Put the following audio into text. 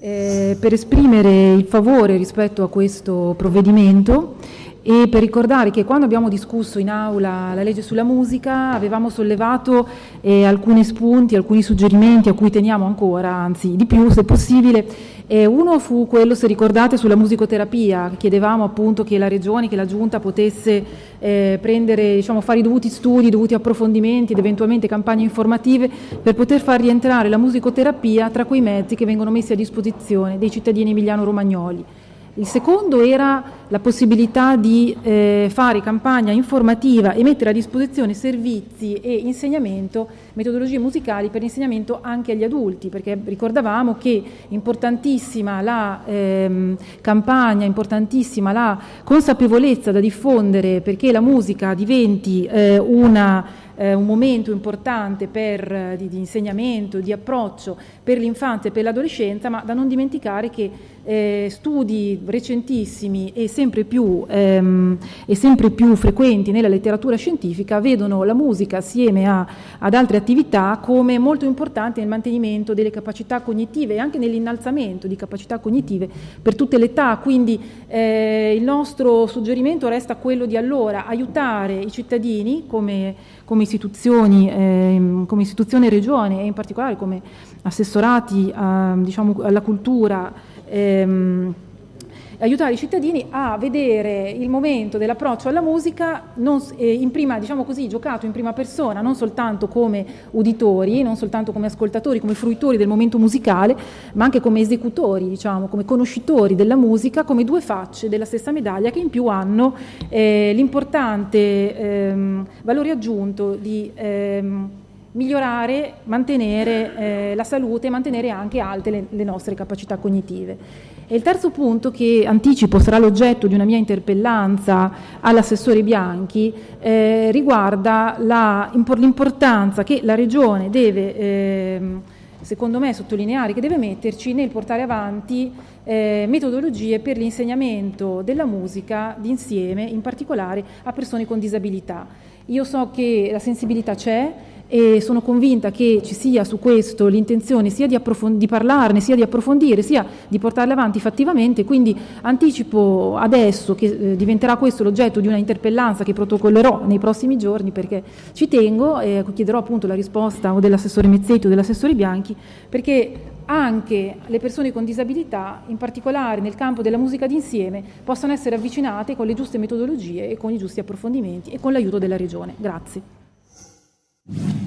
eh, per esprimere il favore rispetto a questo provvedimento e per ricordare che quando abbiamo discusso in aula la legge sulla musica avevamo sollevato eh, alcuni spunti, alcuni suggerimenti a cui teniamo ancora, anzi di più se possibile. Eh, uno fu quello, se ricordate, sulla musicoterapia, chiedevamo appunto che la Regione, che la Giunta potesse eh, prendere, diciamo, fare i dovuti studi, i dovuti approfondimenti ed eventualmente campagne informative per poter far rientrare la musicoterapia tra quei mezzi che vengono messi a disposizione dei cittadini emiliano-romagnoli. Il secondo era la possibilità di eh, fare campagna informativa e mettere a disposizione servizi e insegnamento, metodologie musicali per l'insegnamento anche agli adulti, perché ricordavamo che importantissima la ehm, campagna, importantissima la consapevolezza da diffondere perché la musica diventi eh, una eh, un momento importante per, eh, di, di, insegnamento, di approccio per l'infanzia e per l'adolescenza, ma da non dimenticare che eh, studi recentissimi e sempre, più, ehm, e sempre, più, frequenti nella letteratura scientifica vedono la musica assieme a, ad altre attività come molto importante nel mantenimento delle capacità cognitive e anche nell'innalzamento di capacità cognitive per tutte le età, quindi eh, il nostro suggerimento resta quello di allora aiutare i cittadini come come istituzioni, eh, come istituzione regione e in particolare come assessorati a, diciamo, alla cultura ehm, aiutare i cittadini a vedere il momento dell'approccio alla musica non, eh, in prima, diciamo così, giocato in prima persona, non soltanto come uditori, non soltanto come ascoltatori, come fruitori del momento musicale, ma anche come esecutori, diciamo, come conoscitori della musica, come due facce della stessa medaglia che in più hanno eh, l'importante ehm, valore aggiunto di ehm, migliorare, mantenere eh, la salute e mantenere anche alte le, le nostre capacità cognitive. E il terzo punto che anticipo sarà l'oggetto di una mia interpellanza all'assessore Bianchi eh, riguarda l'importanza che la Regione deve, eh, secondo me, sottolineare, che deve metterci nel portare avanti eh, metodologie per l'insegnamento della musica d'insieme, in particolare a persone con disabilità. Io so che la sensibilità c'è, e sono convinta che ci sia su questo l'intenzione sia di, di, parlarne, sia di approfondire, sia di portarle avanti fattivamente, quindi anticipo adesso che eh, diventerà questo l'oggetto di una interpellanza che protocollerò nei prossimi giorni perché ci tengo e chiederò appunto la risposta o dell'assessore Mezzetti o dell'assessore Bianchi perché anche le persone con disabilità, in particolare nel campo della musica d'insieme, possano essere avvicinate con le giuste metodologie e con i giusti approfondimenti e con l'aiuto della Regione. Grazie.